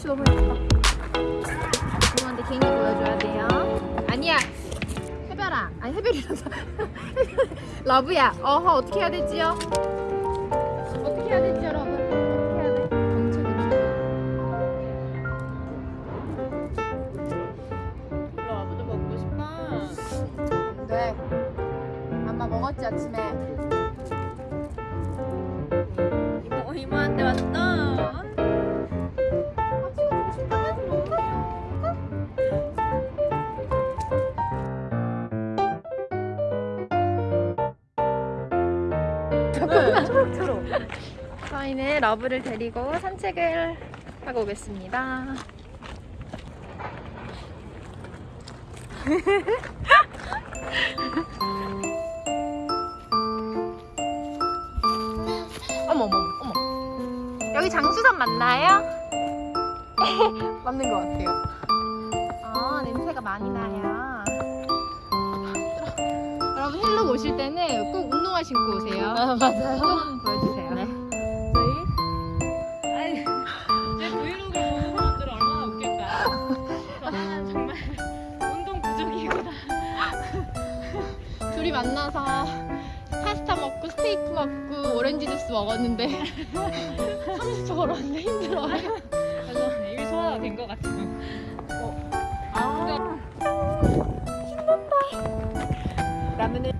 씨 너무 예쁘다. 부모한테 개인기 보여줘야 돼요. 아니야. 해별아. 아니 해별이란다. 러브야. 어허 어떻게 해야 되지요? 어떻게 해야 되지요, 러브? 어떻게 해야 돼? 별로 아무도 먹고 싶어. 네. 엄마 먹었지 아침에. 초록. 저희는 러브를 데리고 산책을 하고 오겠습니다. 어머 어머 어머. 여기 장수선 맞나요? 맞는 것 같아요. 아 냄새가 많이 나요. 여러분 헬로 오실 때는 꼭 운동화 신고 오세요. 아 맞아요. 좀 보여주세요. 네. 저희 아니 제 브이로그 보는 사람들 얼마나 웃길까요? 저는 정말 운동 부족이구나. 둘이 만나서 파스타 먹고 스테이크 먹고 오렌지 주스 먹었는데 30초 걸었는데 힘들어요. 그래서 일 소화가 된 것 같아요. 라면을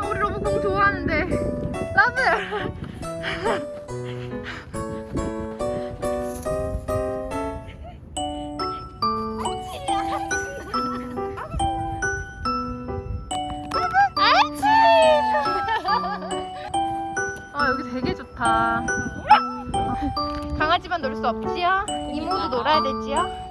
아, 우리 러브 공 좋아하는데 러브 아 여기 되게 좋다. 강아지만 놀 수 없지요? 이모도 놀아야 되지요?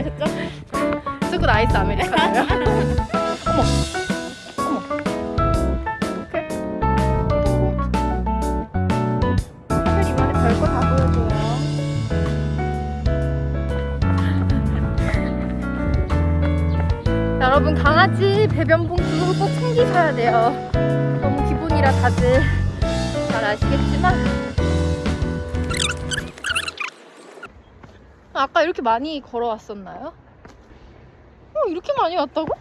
하셨죠? 무조건 아이스 아메리카노요. 어머. 어머. 오케이. 하늘 이번에 별거 다 보여줘요. 여러분 강아지 배변 봉투 꼭 챙기셔야 돼요. 너무 기본이라 다들 잘 아시겠지만 아까 이렇게 많이 걸어왔었나요? 어, 이렇게 많이 왔다고?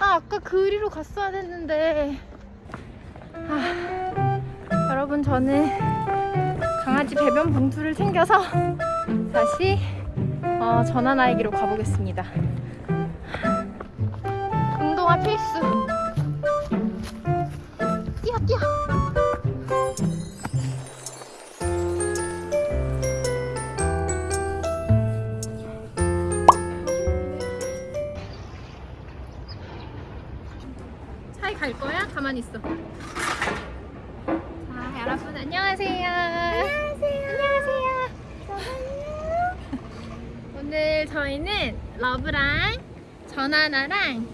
아, 아까 그리로 갔어야 됐는데. 아, 여러분, 저는 강아지 배변 봉투를 챙겨서 다시 어, 전화나이기로 가보겠습니다. 운동화 필수. 뛰어, 뛰어. 갈 거야? 가만히 있어. 자, 여러분 안녕하세요. 안녕하세요. 안녕하세요. 오늘 저희는 러브랑 전하나랑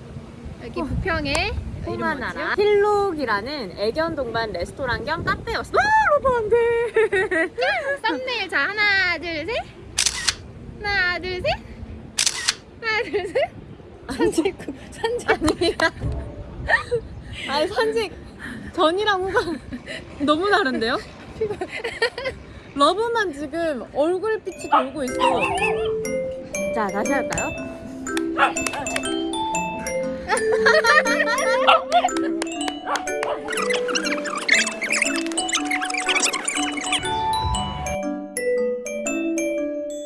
여기 부평에 홍하나라 힐록이라는 애견 동반 레스토랑 겸 카페였어. 썸네일 자 하나 둘 셋. 하나 둘 셋. 하나 둘 셋. 산책 후 산책 아니야. 아니 산책 전이랑 후가 너무 다른데요? 러브만 지금 얼굴빛이 돌고 있어. 자 다시 할까요?